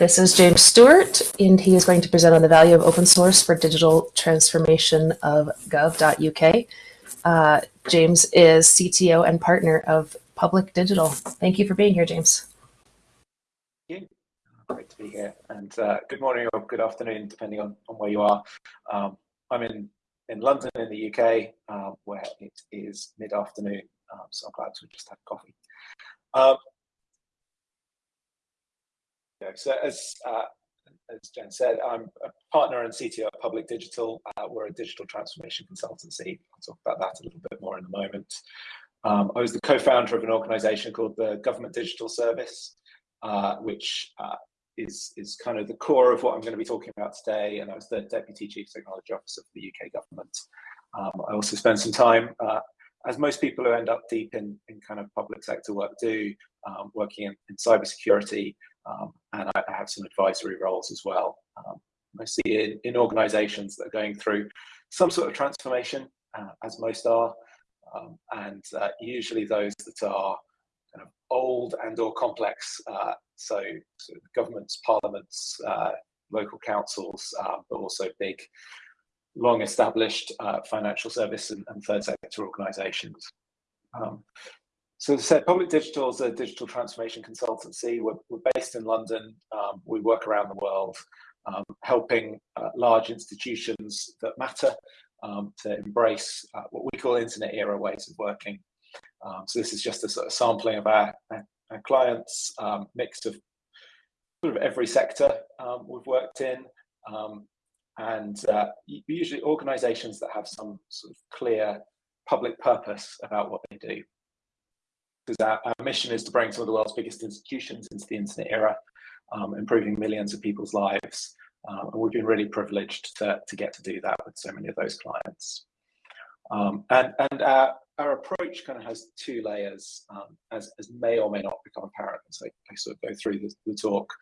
This is James Stewart, and he is going to present on the value of open source for digital transformation of gov.uk. Uh, James is CTO and partner of Public Digital. Thank you for being here, James. Thank you. Great to be here. And uh, good morning or good afternoon, depending on, on where you are. Um, I'm in, in London in the UK, uh, where it is mid-afternoon, um, so I'm glad to just have coffee. Um, so as uh, as Jen said, I'm a partner and CTO at Public Digital. Uh, we're a digital transformation consultancy. I'll talk about that a little bit more in a moment. Um, I was the co-founder of an organization called the Government Digital Service, uh, which uh, is, is kind of the core of what I'm going to be talking about today. And I was the Deputy Chief Technology Officer for the UK government. Um, I also spent some time, uh, as most people who end up deep in, in kind of public sector work do, um, working in, in cybersecurity um, and I, have some advisory roles as well. Um, I see in, in organizations that are going through some sort of transformation, uh, as most are, um, and uh, usually those that are kind of old and or complex, uh, so, so, governments, parliaments, uh, local councils, uh, but also big, long established uh, financial service and, and, third sector organizations. Um, so as I said, Public Digital is a digital transformation consultancy. We're, we're based in London. Um, we work around the world, um, helping uh, large institutions that matter um, to embrace uh, what we call internet era ways of working. Um, so this is just a sort of sampling of our, our clients, um, mix of sort of every sector um, we've worked in. and uh, usually organizations that have some sort of clear public purpose about what they do because our, our, mission is to bring some of the world's biggest institutions into the internet era, um, improving millions of people's lives. Um, and we've been really privileged to, to get to do that with so many of those clients. Um, and and our, our approach kind of has two layers, um, as, as may or may not become apparent as I, I sort of go through the, the talk.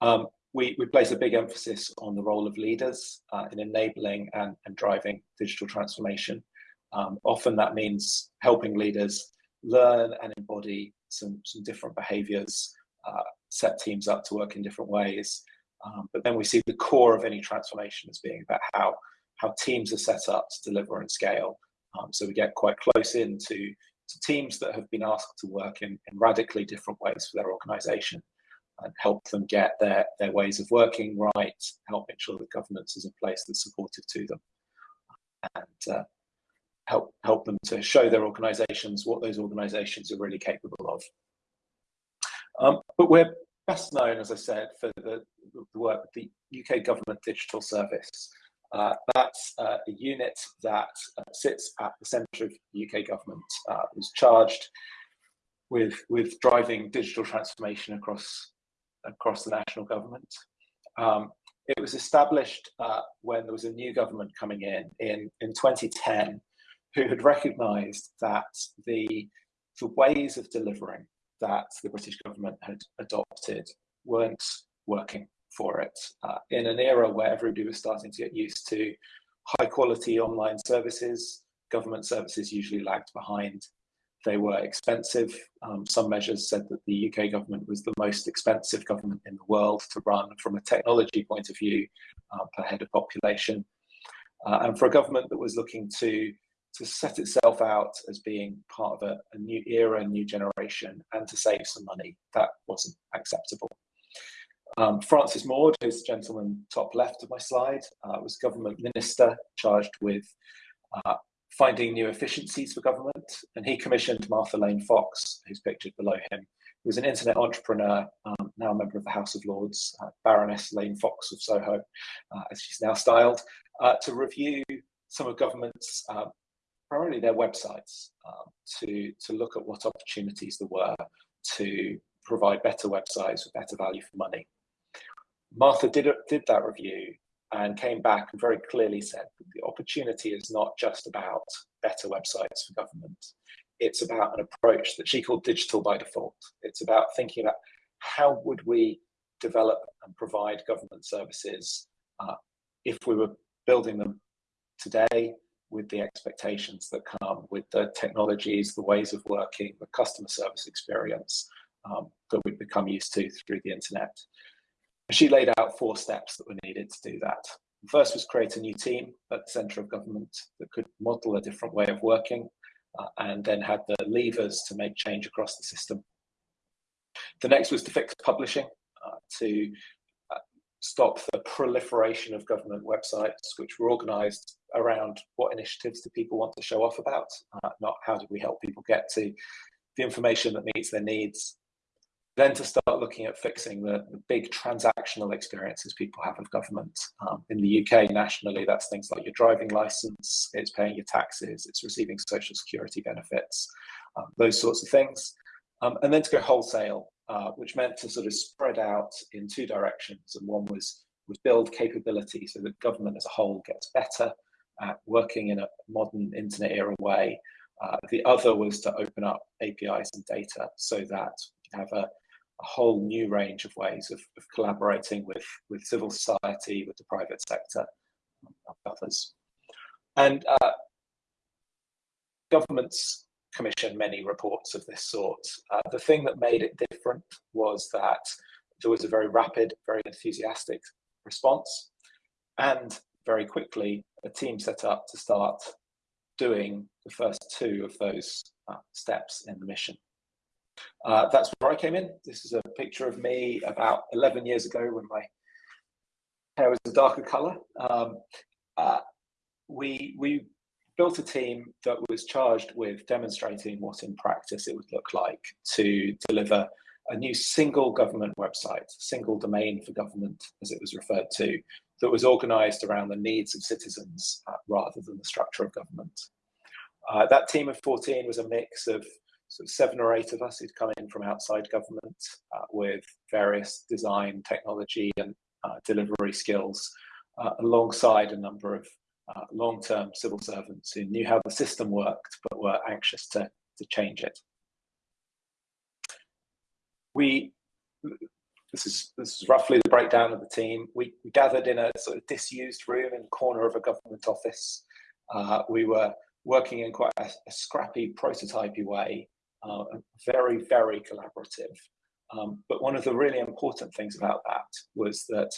Um, we, we place a big emphasis on the role of leaders uh, in enabling and, and driving digital transformation. Um, often that means helping leaders learn and embody some, some different behaviors, uh, set teams up to work in different ways. Um, but then we see the core of any transformation as being about how, how teams are set up to deliver and scale. Um, so we get quite close into to teams that have been asked to work in, in radically different ways for their organization and help them get their, their ways of working right, help make sure the governance is in place that's supportive to them. And uh, help help them to show their organisations what those organisations are really capable of. Um, but we're best known, as I said, for the, the work with the UK Government Digital Service. Uh, that's uh, a unit that uh, sits at the centre of UK government, uh, was charged with, with driving digital transformation across, across the national government. Um, it was established uh, when there was a new government coming in in, in 2010 who had recognised that the, the ways of delivering that the British government had adopted weren't working for it. Uh, in an era where everybody was starting to get used to high quality online services, government services usually lagged behind. They were expensive. Um, some measures said that the UK government was the most expensive government in the world to run from a technology point of view uh, per head of population. Uh, and for a government that was looking to to set itself out as being part of a, a, new era, a new generation, and to save some money. That wasn't acceptable. Um, Francis Maude, who's the gentleman top left of my slide, uh, was government minister charged with uh, finding new efficiencies for government, and he commissioned Martha Lane Fox, who's pictured below him, who was an internet entrepreneur, um, now a member of the House of Lords, uh, Baroness Lane Fox of Soho, uh, as she's now styled, uh, to review some of government's uh, primarily their websites um, to, to look at what opportunities there were to provide better websites with better value for money. Martha did, did that review and came back and very clearly said the opportunity is not just about better websites for government. It's about an approach that she called digital by default. It's about thinking about how would we develop and provide government services uh, if we were building them today with the expectations that come with the technologies, the ways of working, the customer service experience um, that we've become used to through the internet. She laid out four steps that were needed to do that. The first was create a new team at the centre of government that could model a different way of working uh, and then had the levers to make change across the system. The next was to fix publishing, uh, to uh, stop the proliferation of government websites, which were organised around what initiatives do people want to show off about, uh, not how do we help people get to the information that meets their needs then to start looking at fixing the, the big transactional experiences people have of government. Um, in the UK, nationally, that's things like your driving license, it's paying your taxes, it's receiving social security benefits, um, those sorts of things. Um, and then to go wholesale, uh, which meant to sort of spread out in two directions. And one was, was build capability so that government as a whole gets better at working in a modern internet era way. Uh, the other was to open up APIs and data so that you have a, a whole new range of ways of, of collaborating with, with civil society, with the private sector, and others. And uh, governments commission many reports of this sort. Uh, the thing that made it different was that there was a very rapid, very enthusiastic response, and very quickly a team set up to start doing the first two of those uh, steps in the mission. Uh, that's where I came in. This is a picture of me about 11 years ago when my hair was a darker color. Um, uh, we, we built a team that was charged with demonstrating what in practice it would look like to deliver a new single government website, single domain for government, as it was referred to, that was organized around the needs of citizens uh, rather than the structure of government. Uh, that team of 14 was a mix of sort of seven or eight of us who'd come in from outside government uh, with various design, technology, and uh, delivery skills, uh, alongside a number of uh, long-term civil servants who knew how the system worked but were anxious to, to change it. We, this is, this is roughly the breakdown of the team. We, we gathered in a sort of disused room in the corner of a government office. Uh, we were working in quite a, a scrappy prototypey way uh, very, very collaborative. Um, but one of the really important things about that was that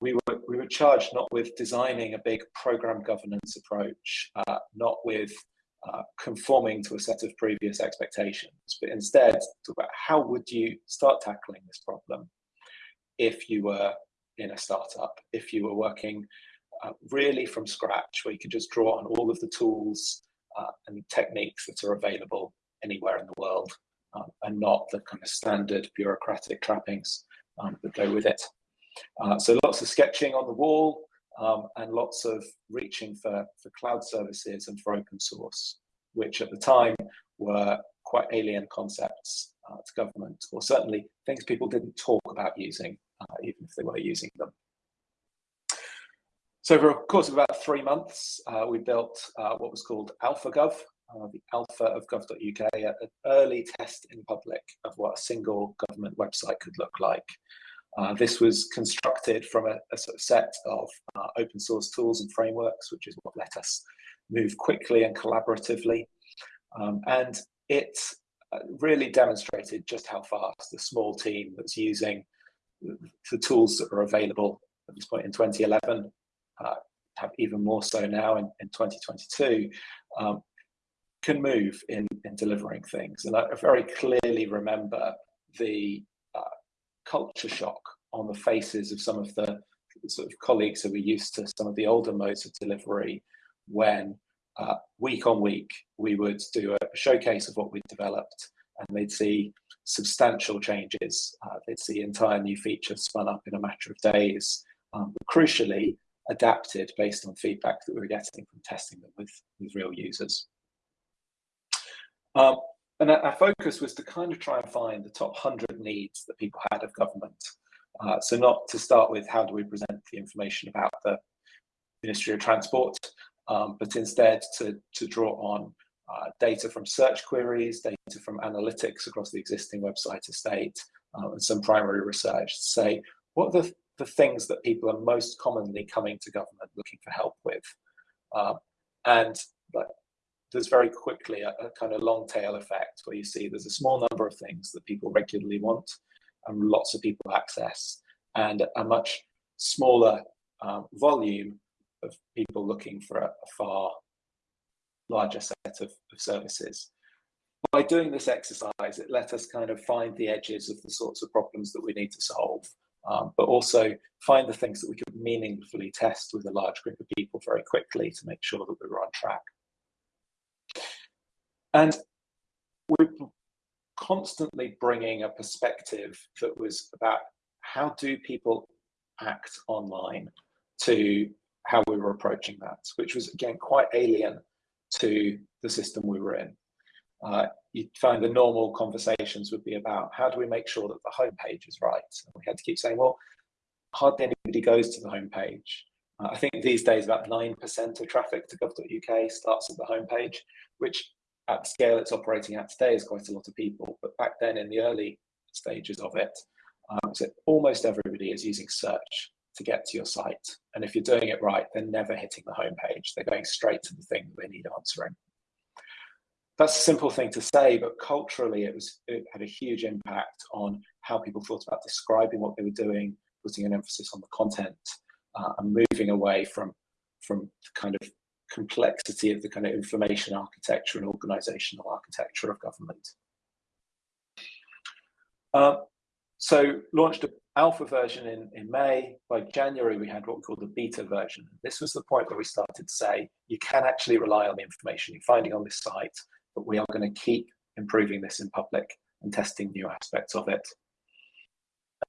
we were, we were charged not with designing a big program governance approach, uh, not with uh, conforming to a set of previous expectations, but instead talk about how would you start tackling this problem if you were in a startup, if you were working uh, really from scratch, where you could just draw on all of the tools uh, and techniques that are available anywhere in the world um, and not the kind of standard bureaucratic trappings um, that go with it. Uh, so lots of sketching on the wall um, and lots of reaching for, for cloud services and for open source, which at the time were quite alien concepts uh, to government, or certainly things people didn't talk about using, uh, even if they were using them. So over a course of about three months, uh, we built uh, what was called AlphaGov, uh, the alpha of gov.uk, an early test in public of what a single government website could look like. Uh, this was constructed from a, a sort of set of uh, open source tools and frameworks, which is what let us move quickly and collaboratively. Um, and it uh, really demonstrated just how fast the small team that's using the tools that are available at this point in 2011 uh, have even more so now in, in 2022, um, can move in, in delivering things. And I very clearly remember the culture shock on the faces of some of the sort of colleagues who were used to some of the older modes of delivery when uh, week on week we would do a showcase of what we'd developed and they'd see substantial changes. Uh, they'd see entire new features spun up in a matter of days, um, but crucially adapted based on feedback that we were getting from testing them with, with real users. Um, and our focus was to kind of try and find the top 100 needs that people had of government. Uh, so not to start with how do we present the information about the Ministry of Transport, um, but instead to, to draw on uh, data from search queries, data from analytics across the existing website estate, uh, and some primary research to say what are the, the things that people are most commonly coming to government looking for help with. Uh, and but there's very quickly a, a, kind of long tail effect where you see there's a small number of things that people regularly want and lots of people access. and a much smaller um, volume of people looking for a, a far larger set of, of, services. By doing this exercise, it let us kind of find the edges of the sorts of problems that we need to solve, um, but also find the things that we could meaningfully test with a large group of people very quickly to make sure that we were on track. And we're constantly bringing a perspective that was about how do people act online to how we were approaching that, which was again quite alien to the system we were in. Uh, you'd find the normal conversations would be about how do we make sure that the homepage is right? And we had to keep saying, well, hardly anybody goes to the homepage. Uh, I think these days about 9% of traffic to gov.uk starts at the homepage, which at the scale it's operating at today is quite a lot of people. But back then in the early stages of it, um, so almost everybody is using search to get to your site. And if you're doing it right, they're never hitting the homepage. They're going straight to the thing that they need answering. That's a simple thing to say, but culturally it was it had a huge impact on how people thought about describing what they were doing, putting an emphasis on the content, uh, and moving away from from kind of complexity of the kind of information architecture and organizational architecture of government. Uh, so launched an alpha version in, in May. By January, we had what we called the beta version. This was the point where we started to say, you can actually rely on the information you're finding on this site, but we are going to keep improving this in public and testing new aspects of it.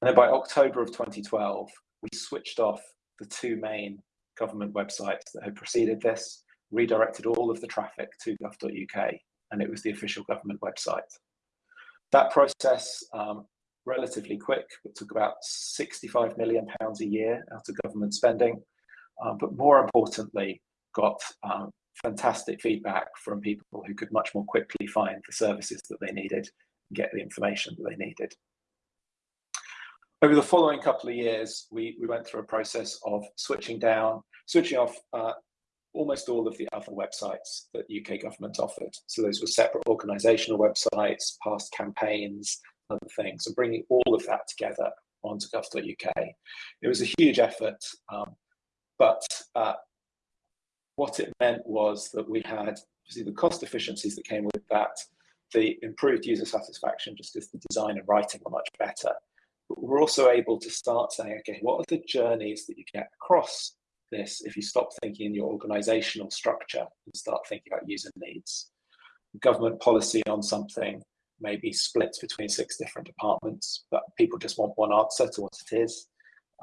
And then by October of 2012, we switched off the two main government websites that had preceded this, redirected all of the traffic to gov.uk, and it was the official government website. That process um, relatively quick. It took about 65 million pounds a year out of government spending, um, but more importantly, got um, fantastic feedback from people who could much more quickly find the services that they needed and get the information that they needed. Over the following couple of years, we, we went through a process of switching down, switching off uh, almost all of the other websites that UK government offered. So those were separate organisational websites, past campaigns, other things, and bringing all of that together onto gov.uk. It was a huge effort, um, but uh, what it meant was that we had see the cost efficiencies that came with that, the improved user satisfaction just because the design and writing were much better. But we're also able to start saying, okay, what are the journeys that you get across this if you stop thinking in your organizational structure and start thinking about user needs? Government policy on something maybe split between six different departments, but people just want one answer to what it is.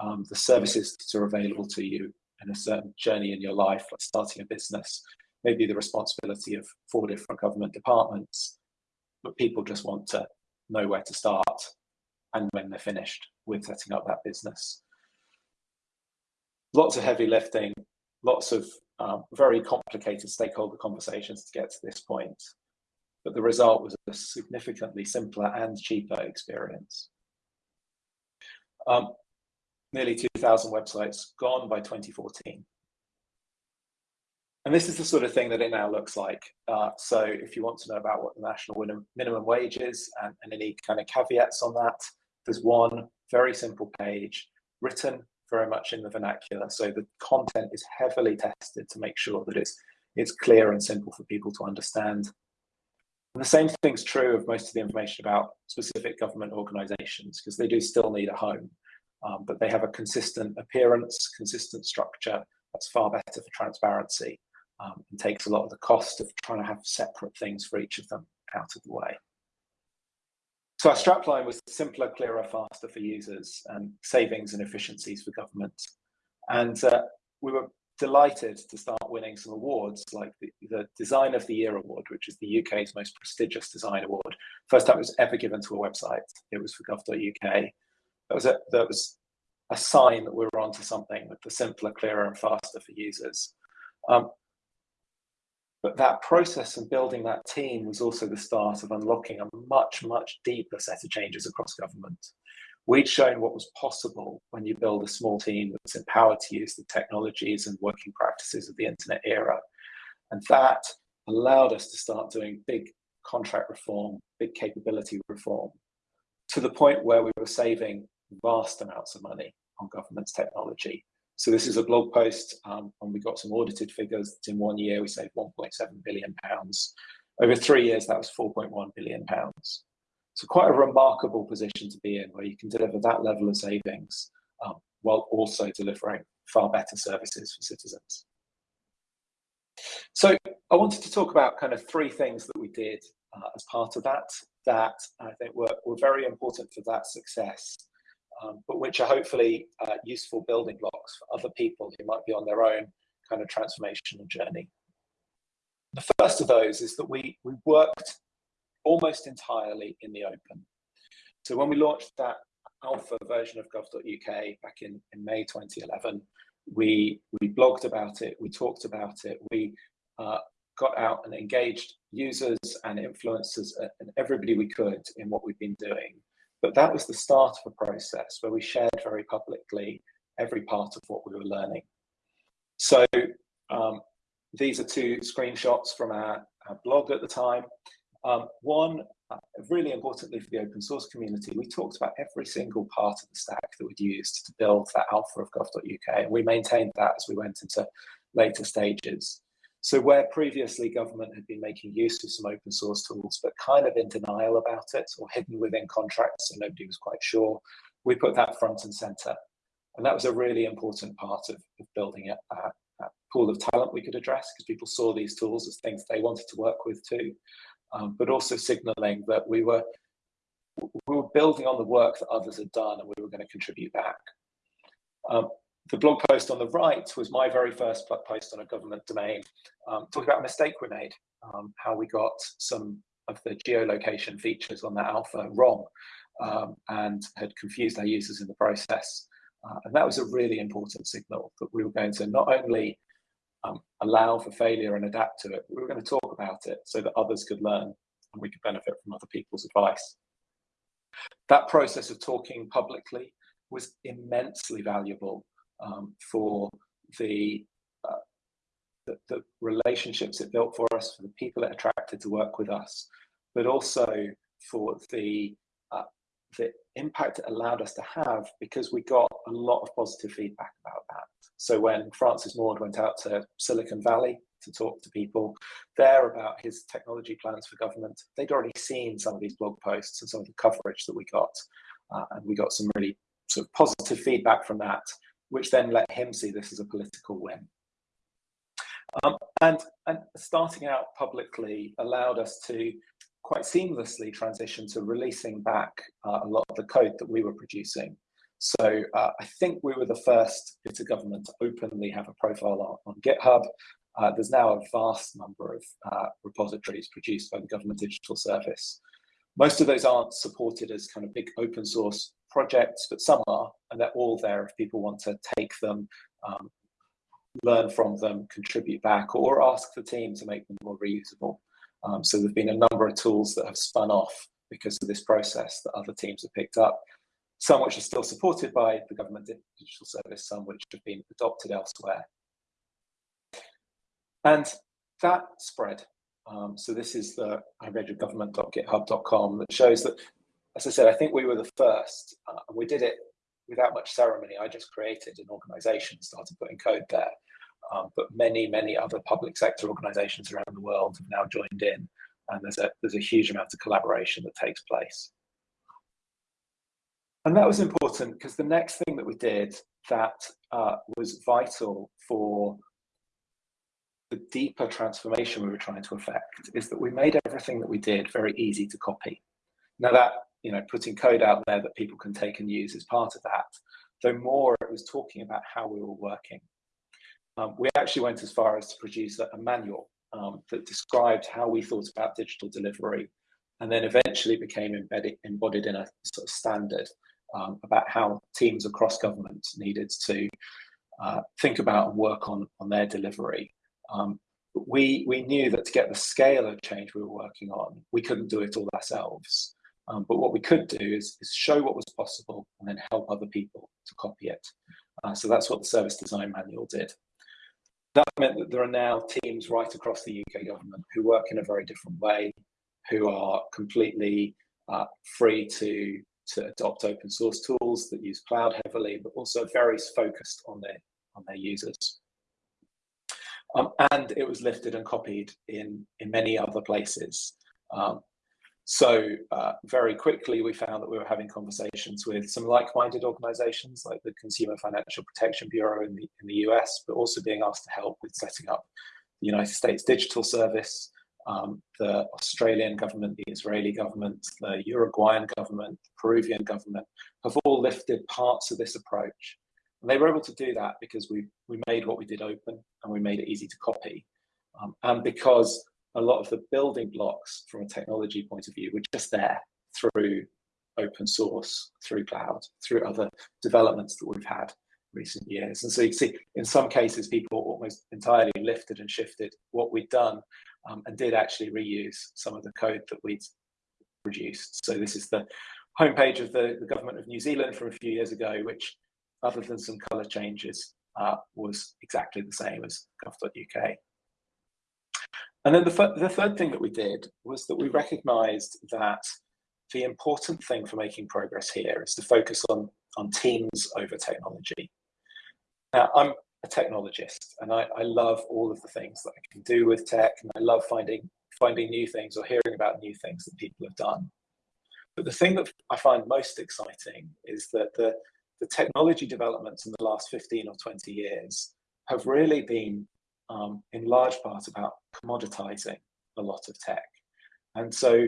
Um, the services that are available to you in a certain journey in your life, like starting a business, maybe the responsibility of four different government departments, but people just want to know where to start and when they're finished with setting up that business. Lots of heavy lifting, lots of um, very complicated stakeholder conversations to get to this point but the result was a significantly simpler and cheaper experience. Um, nearly 2,000 websites gone by 2014. And this is the sort of thing that it now looks like. Uh, so if you want to know about what the national minimum wage is and, and any kind of caveats on that, there's one very simple page written very much in the vernacular. So the content is heavily tested to make sure that it's, it's clear and simple for people to understand. And the same thing's true of most of the information about specific government organizations, because they do still need a home, um, but they have a consistent appearance, consistent structure that's far better for transparency um, and takes a lot of the cost of trying to have separate things for each of them out of the way. So our strapline was simpler, clearer, faster for users and savings and efficiencies for government. And uh, we were delighted to start winning some awards like the, the, Design of the Year Award, which is the UK's most prestigious design award. First time it was ever given to a website. It was for gov.uk. That was a, that was a sign that we were onto something with the simpler, clearer and faster for users. Um, but that process and building that team was also the start of unlocking a much, much deeper set of changes across government. We'd shown what was possible when you build a small team that's empowered to use the technologies and working practices of the internet era. And that allowed us to start doing big contract reform, big capability reform, to the point where we were saving vast amounts of money on government's technology. So this is a blog post, um, and we got some audited figures. In one year, we saved 1.7 billion pounds. Over three years, that was 4.1 billion pounds. So quite a remarkable position to be in, where you can deliver that level of savings um, while also delivering far better services for citizens. So I wanted to talk about kind of three things that we did uh, as part of that, that I think were, were very important for that success, um, but which are hopefully uh, useful building blocks for other people who might be on their own kind of transformational journey. The first of those is that we, we worked almost entirely in the open. So when we launched that alpha version of gov.uk back in, in May 2011, we, we blogged about it, we talked about it, we uh, got out and engaged users and influencers and everybody we could in what we've been doing. But that was the start of a process where we shared very publicly every part of what we were learning. So um, these are two screenshots from our, our blog at the time. Um, one, uh, really importantly for the open source community, we talked about every single part of the stack that we'd used to build that alpha of gov.uk, and we maintained that as we went into later stages. So where previously government had been making use of some open source tools, but kind of in denial about it or hidden within contracts, so nobody was quite sure, we put that front and center. And that was a really important part of, of building a, a, a, pool of talent we could address because people saw these tools as things they wanted to work with too, um, but also signaling that we were we were building on the work that others had done and we were going to contribute back. Um, the blog post on the right was my very first blog post on a government domain, um, talking about a mistake we made, um, how we got some of the geolocation features on that alpha wrong um, and had confused our users in the process. Uh, and that was a really important signal that we were going to not only um, allow for failure and adapt to it, we were going to talk about it so that others could learn and we could benefit from other people's advice. That process of talking publicly was immensely valuable um, for the, uh, the, the relationships it built for us, for the people it attracted to work with us, but also for the uh, the impact it allowed us to have because we got a lot of positive feedback about that. So when Francis Maude went out to Silicon Valley to talk to people there about his technology plans for government, they'd already seen some of these blog posts and some of the coverage that we got. Uh, and we got some really sort of positive feedback from that which then let him see this as a political win. Um, and, and starting out publicly allowed us to quite seamlessly transition to releasing back uh, a lot of the code that we were producing. So uh, I think we were the first bit of government to openly have a profile on, on GitHub. Uh, there's now a vast number of uh, repositories produced by the Government Digital Service. Most of those aren't supported as kind of big open source projects, but some are, and they're all there if people want to take them, um, learn from them, contribute back, or ask the team to make them more reusable. Um, so there've been a number of tools that have spun off because of this process that other teams have picked up, some which are still supported by the government digital service, some which have been adopted elsewhere. And that spread. Um, so this is the ireadyourgovernment.github.com that shows that as I said, I think we were the first, uh, and we did it without much ceremony. I just created an organization, started putting code there. Um, but many, many other public sector organizations around the world have now joined in, and there's a, there's a huge amount of collaboration that takes place. And that was important because the next thing that we did that uh, was vital for the deeper transformation we were trying to effect is that we made everything that we did very easy to copy. Now that you know, putting code out there that people can take and use is part of that. Though more, it was talking about how we were working. Um, we actually went as far as to produce a, a manual um, that described how we thought about digital delivery, and then eventually became embedded, embodied in a sort of standard um, about how teams across government needed to uh, think about and work on, on their delivery. Um, we, we knew that to get the scale of change we were working on, we couldn't do it all ourselves. Um, but what we could do is, is, show what was possible and then help other people to copy it. Uh, so that's what the Service Design Manual did. That meant that there are now teams right across the UK government who work in a very different way, who are completely uh, free to to adopt open source tools that use cloud heavily, but also very focused on their on their users. Um, and it was lifted and copied in in many other places. Um, so uh, very quickly, we found that we were having conversations with some like-minded organizations like the Consumer Financial Protection Bureau in the, in the US, but also being asked to help with setting up the United States Digital Service, um, the Australian government, the Israeli government, the Uruguayan government, the Peruvian government have all lifted parts of this approach. And they were able to do that because we, we made what we did open and we made it easy to copy. Um, and because a lot of the building blocks from a technology point of view were just there through open source, through cloud, through other developments that we've had recent years. And so you see, in some cases, people almost entirely lifted and shifted what we'd done um, and did actually reuse some of the code that we'd produced. So this is the homepage of the, the government of New Zealand from a few years ago, which other than some color changes, uh, was exactly the same as gov.uk. And then the, the third thing that we did was that we recognized that the important thing for making progress here is to focus on, on teams over technology. Now, I'm a technologist and I, I love all of the things that I can do with tech and I love finding, finding new things or hearing about new things that people have done. But the thing that I find most exciting is that the, the technology developments in the last 15 or 20 years have really been um, in large part about commoditizing a lot of tech. And so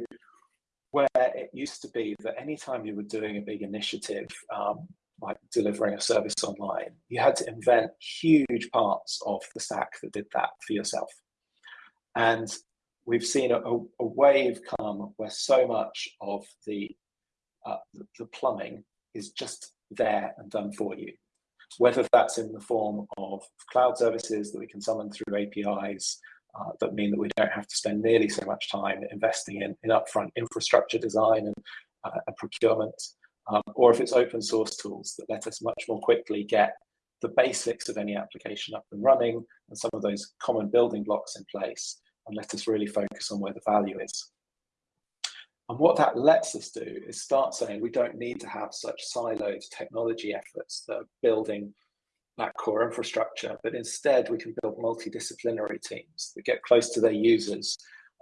where it used to be that anytime you were doing a big initiative, um, like delivering a service online, you had to invent huge parts of the stack that did that for yourself. And we've seen a, a wave come where so much of the, uh, the, the plumbing is just there and done for you whether that's in the form of cloud services that we can summon through APIs uh, that mean that we don't have to spend nearly so much time investing in, in upfront infrastructure design and, uh, and procurement, um, or if it's open source tools that let us much more quickly get the basics of any application up and running and some of those common building blocks in place and let us really focus on where the value is. And what that lets us do is start saying we don't need to have such siloed technology efforts that are building that core infrastructure, but instead we can build multidisciplinary teams that get close to their users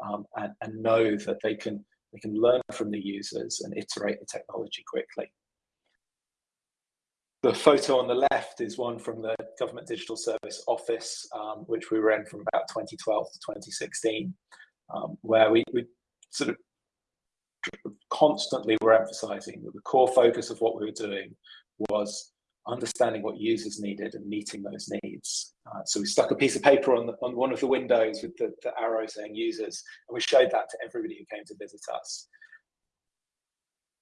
um, and, and know that they can, they can learn from the users and iterate the technology quickly. The photo on the left is one from the Government Digital Service Office, um, which we were in from about 2012 to 2016, um, where we, we sort of constantly we were emphasizing that the core focus of what we were doing was understanding what users needed and meeting those needs. Uh, so we stuck a piece of paper on, the, on one of the windows with the, the arrow saying users, and we showed that to everybody who came to visit us.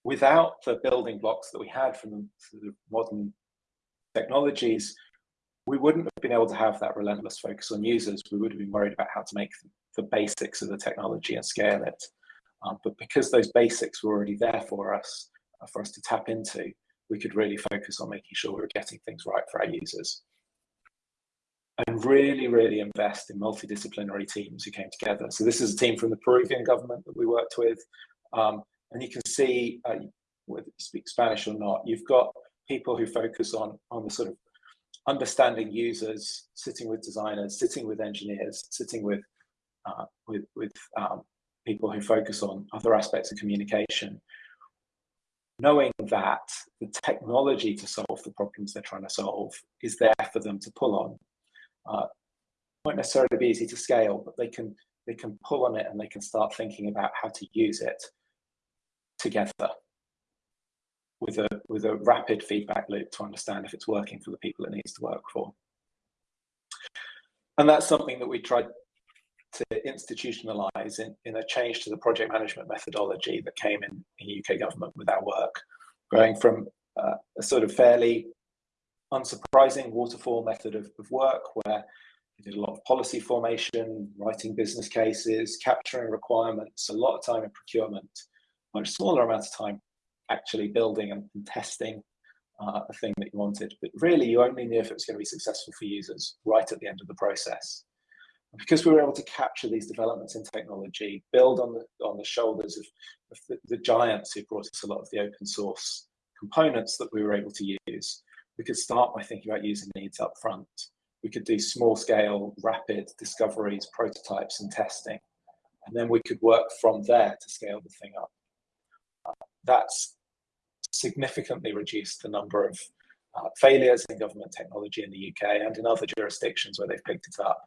Without the building blocks that we had from the modern technologies, we wouldn't have been able to have that relentless focus on users. We would have been worried about how to make the basics of the technology and scale it. Um, but because those basics were already there for us, uh, for us to tap into, we could really focus on making sure we were getting things right for our users. And really, really invest in multidisciplinary teams who came together. So this is a team from the Peruvian government that we worked with. Um, and you can see, uh, whether you speak Spanish or not, you've got people who focus on, on the sort of understanding users, sitting with designers, sitting with engineers, sitting with, uh, with, with um, people who focus on other aspects of communication, knowing that the technology to solve the problems they're trying to solve is there for them to pull on. Uh, won't necessarily be easy to scale, but they can they can pull on it and they can start thinking about how to use it together with a with a rapid feedback loop to understand if it's working for the people it needs to work for. And that's something that we tried to institutionalize in, in a change to the project management methodology that came in, in UK government with our work, going from uh, a sort of fairly unsurprising waterfall method of, of work where we did a lot of policy formation, writing business cases, capturing requirements, a lot of time in procurement, much smaller amount of time actually building and, and testing uh, a thing that you wanted. But really, you only knew if it was going to be successful for users right at the end of the process. Because we were able to capture these developments in technology, build on the on the shoulders of, of the, the giants who brought us a lot of the open source components that we were able to use, we could start by thinking about user needs up front. We could do small scale, rapid discoveries, prototypes, and testing. And then we could work from there to scale the thing up. Uh, that's significantly reduced the number of uh, failures in government technology in the UK and in other jurisdictions where they've picked it up.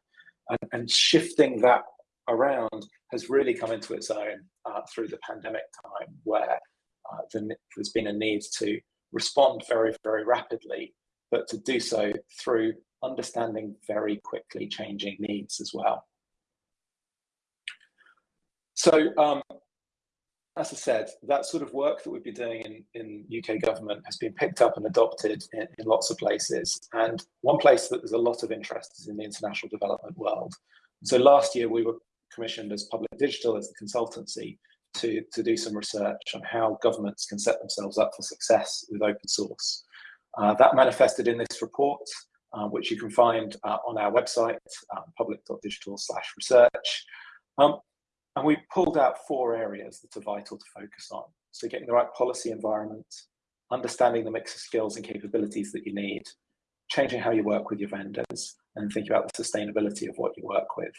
And, and shifting that around has really come into its own uh, through the pandemic time, where uh, the, there's been a need to respond very, very rapidly, but to do so through understanding very quickly changing needs as well. So um, as I said, that sort of work that we've been doing in, in UK government has been picked up and adopted in, in, lots of places. And one place that there's a lot of interest is in the international development world. So last year we were commissioned as Public Digital as a consultancy to, to do some research on how governments can set themselves up for success with open source. Uh, that manifested in this report, uh, which you can find uh, on our website, um, public.digital slash research. Um, and we pulled out four areas that are vital to focus on. So getting the right policy environment, understanding the mix of skills and capabilities that you need, changing how you work with your vendors, and thinking about the sustainability of what you work with.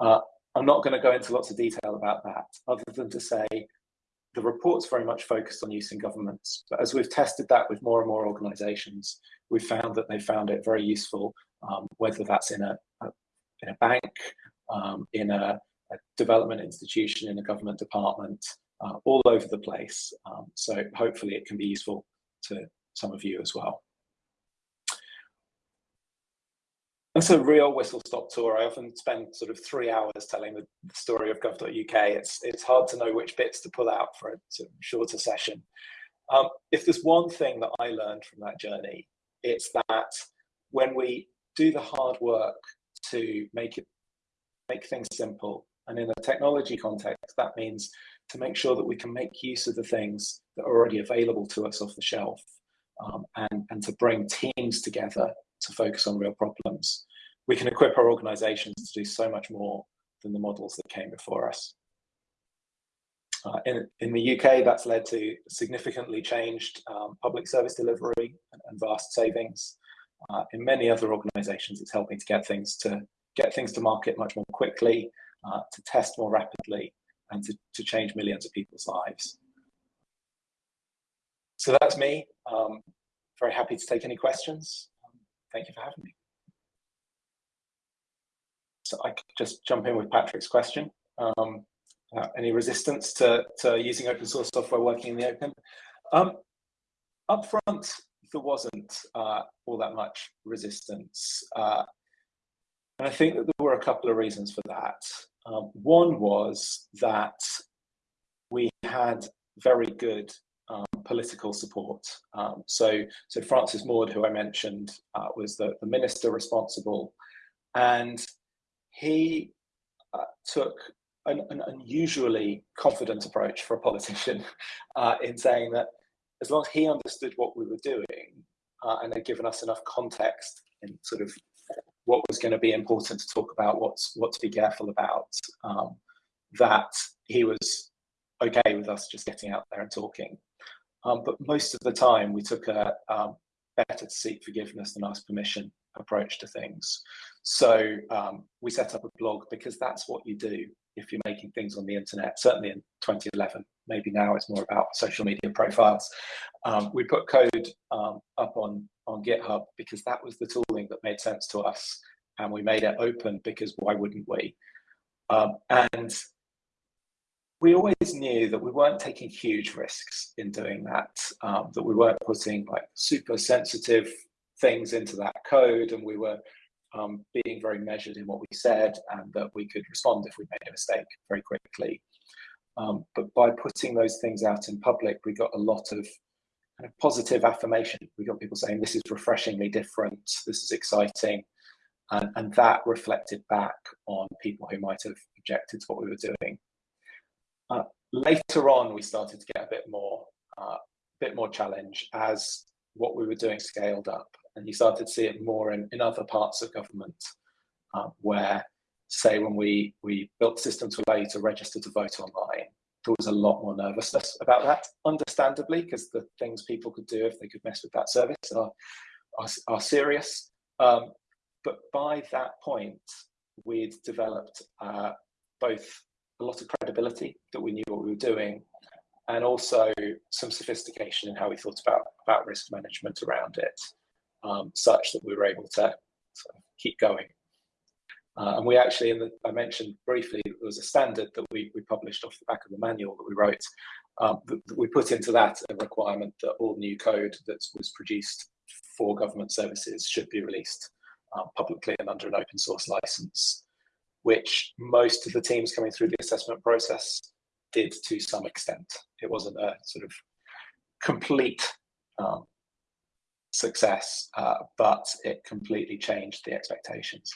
Uh, I'm not going to go into lots of detail about that, other than to say the report's very much focused on use in governments. But as we've tested that with more and more organizations, we've found that they found it very useful, um, whether that's in a, a, in a bank, um, in a a development institution in a government department, uh, all over the place. Um, so hopefully it can be useful to some of you as well. That's a real whistle-stop tour. I often spend sort of three hours telling the story of gov.uk. It's, it's hard to know which bits to pull out for a shorter session. Um, if there's one thing that I learned from that journey, it's that when we do the hard work to make it make things simple, and in a technology context, that means to make sure that we can make use of the things that are already available to us off the shelf um, and, and to bring teams together to focus on real problems. We can equip our organizations to do so much more than the models that came before us. Uh, in, in the UK, that's led to significantly changed um, public service delivery and, and vast savings. Uh, in many other organizations, it's helping to get things to get things to market much more quickly uh, to test more rapidly and to, to change millions of people's lives. So that's me. Um, very happy to take any questions. Um, thank you for having me. So I could just jump in with Patrick's question. Um, uh, any resistance to, to using open source software working in the open? Um, up front, there wasn't uh, all that much resistance. Uh, and I think that there were a couple of reasons for that. Um, one was that we had very good um, political support. Um, so, so Francis Maude, who I mentioned, uh, was the, the minister responsible, and he uh, took an, an, unusually confident approach for a politician uh, in saying that as long as he understood what we were doing uh, and had given us enough context in sort of what was going to be important to talk about, what's what to be careful about, um, that he was okay with us just getting out there and talking. Um, but most of the time, we took a um, better to seek forgiveness than ask permission approach to things. So um, we set up a blog because that's what you do if you're making things on the internet, certainly in 2011. Maybe now it's more about social media profiles. Um, we put code um, up on on GitHub because that was the tooling that made sense to us. And we made it open because why wouldn't we? Um, and we always knew that we weren't taking huge risks in doing that, um, that we weren't putting like super sensitive things into that code and we were um, being very measured in what we said and that we could respond if we made a mistake very quickly. Um, but by putting those things out in public, we got a lot of kind of positive affirmation. We got people saying, this is refreshingly different, this is exciting. And, and that reflected back on people who might have objected to what we were doing. Uh, later on, we started to get a bit more, uh, bit more challenge as what we were doing scaled up. And you started to see it more in, in other parts of government uh, where say when we we built the system to allow you to register to vote online, there was a lot more nervousness about that, understandably, because the things people could do if they could mess with that service are are, are serious. Um, but by that point, we'd developed uh, both a lot of credibility that we knew what we were doing, and also some sophistication in how we thought about about risk management around it, um, such that we were able to sort of keep going. Uh, and we actually, in the, I mentioned briefly, there was a standard that we, we published off the back of the manual that we wrote. Um, we put into that a requirement that all new code that was produced for government services should be released um, publicly and under an open source license, which most of the teams coming through the assessment process did to some extent. It wasn't a sort of complete um, success, uh, but it completely changed the expectations.